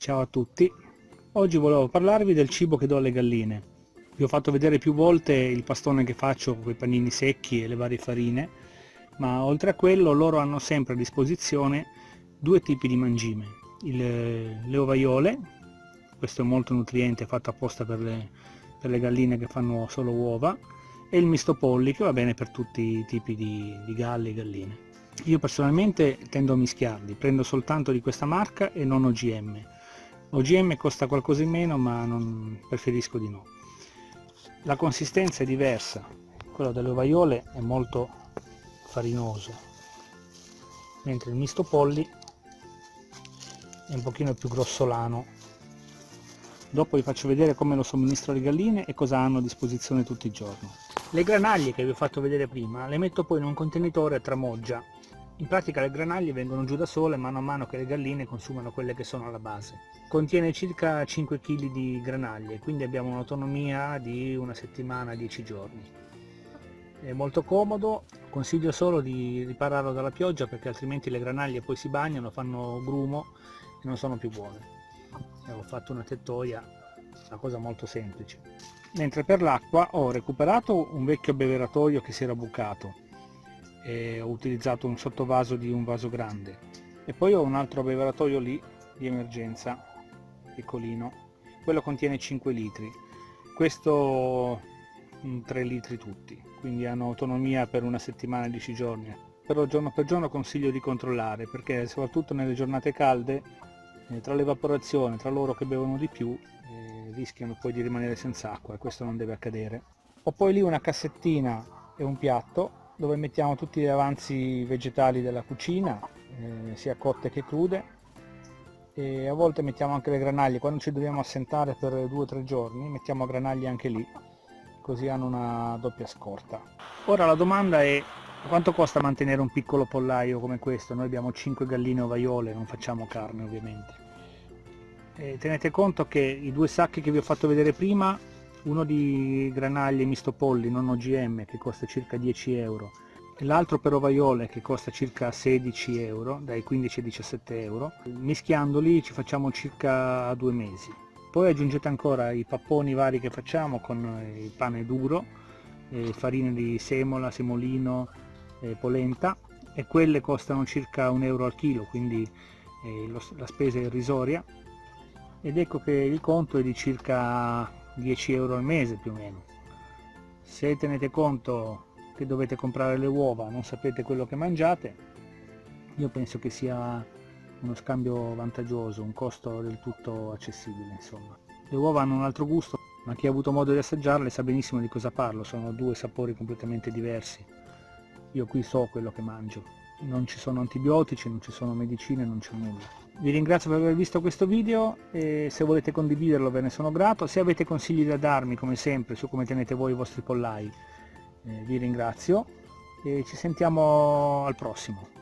Ciao a tutti, oggi volevo parlarvi del cibo che do alle galline. Vi ho fatto vedere più volte il pastone che faccio con i panini secchi e le varie farine, ma oltre a quello loro hanno sempre a disposizione due tipi di mangime. Il, le ovaiole, questo è molto nutriente, fatto apposta per le, per le galline che fanno solo uova, e il misto polli che va bene per tutti i tipi di, di galli e galline. Io personalmente tendo a mischiarli, prendo soltanto di questa marca e non OGM OGM costa qualcosa in meno ma non preferisco di no. La consistenza è diversa. Quello delle ovaiole è molto farinoso mentre il misto polli è un pochino più grossolano. Dopo vi faccio vedere come lo somministro alle galline e cosa hanno a disposizione tutti i giorni. Le granaglie che vi ho fatto vedere prima le metto poi in un contenitore a tramoggia in pratica le granaglie vengono giù da sole mano a mano che le galline consumano quelle che sono alla base. Contiene circa 5 kg di granaglie, quindi abbiamo un'autonomia di una settimana, 10 giorni. È molto comodo, consiglio solo di ripararlo dalla pioggia perché altrimenti le granaglie poi si bagnano, fanno grumo e non sono più buone. E ho fatto una tettoia, una cosa molto semplice. Mentre per l'acqua ho recuperato un vecchio beveratoio che si era bucato e ho utilizzato un sottovaso di un vaso grande. E poi ho un altro abbeveratoio lì di emergenza piccolino. Quello contiene 5 litri. Questo 3 litri tutti. Quindi hanno autonomia per una settimana 10 giorni. Però giorno per giorno consiglio di controllare perché soprattutto nelle giornate calde eh, tra l'evaporazione tra loro che bevono di più eh, rischiano poi di rimanere senza acqua. E questo non deve accadere. Ho poi lì una cassettina e un piatto dove mettiamo tutti gli avanzi vegetali della cucina, eh, sia cotte che crude e a volte mettiamo anche le granaglie, quando ci dobbiamo assentare per due o tre giorni mettiamo granaglie anche lì, così hanno una doppia scorta. Ora la domanda è quanto costa mantenere un piccolo pollaio come questo? Noi abbiamo 5 galline ovaiole, non facciamo carne ovviamente. E tenete conto che i due sacchi che vi ho fatto vedere prima uno di granaglie misto polli non OGM che costa circa 10 euro l'altro per ovaiole che costa circa 16 euro, dai 15 ai 17 euro. Mischiandoli ci facciamo circa due mesi. Poi aggiungete ancora i papponi vari che facciamo con il pane duro, farine di semola, semolino, polenta e quelle costano circa un euro al chilo, quindi eh, la spesa è irrisoria ed ecco che il conto è di circa 10 euro al mese più o meno. Se tenete conto che dovete comprare le uova non sapete quello che mangiate io penso che sia uno scambio vantaggioso un costo del tutto accessibile insomma. Le uova hanno un altro gusto ma chi ha avuto modo di assaggiarle sa benissimo di cosa parlo sono due sapori completamente diversi. Io qui so quello che mangio non ci sono antibiotici, non ci sono medicine, non c'è nulla. Vi ringrazio per aver visto questo video e se volete condividerlo ve ne sono grato. Se avete consigli da darmi, come sempre, su come tenete voi i vostri pollai, eh, vi ringrazio e ci sentiamo al prossimo.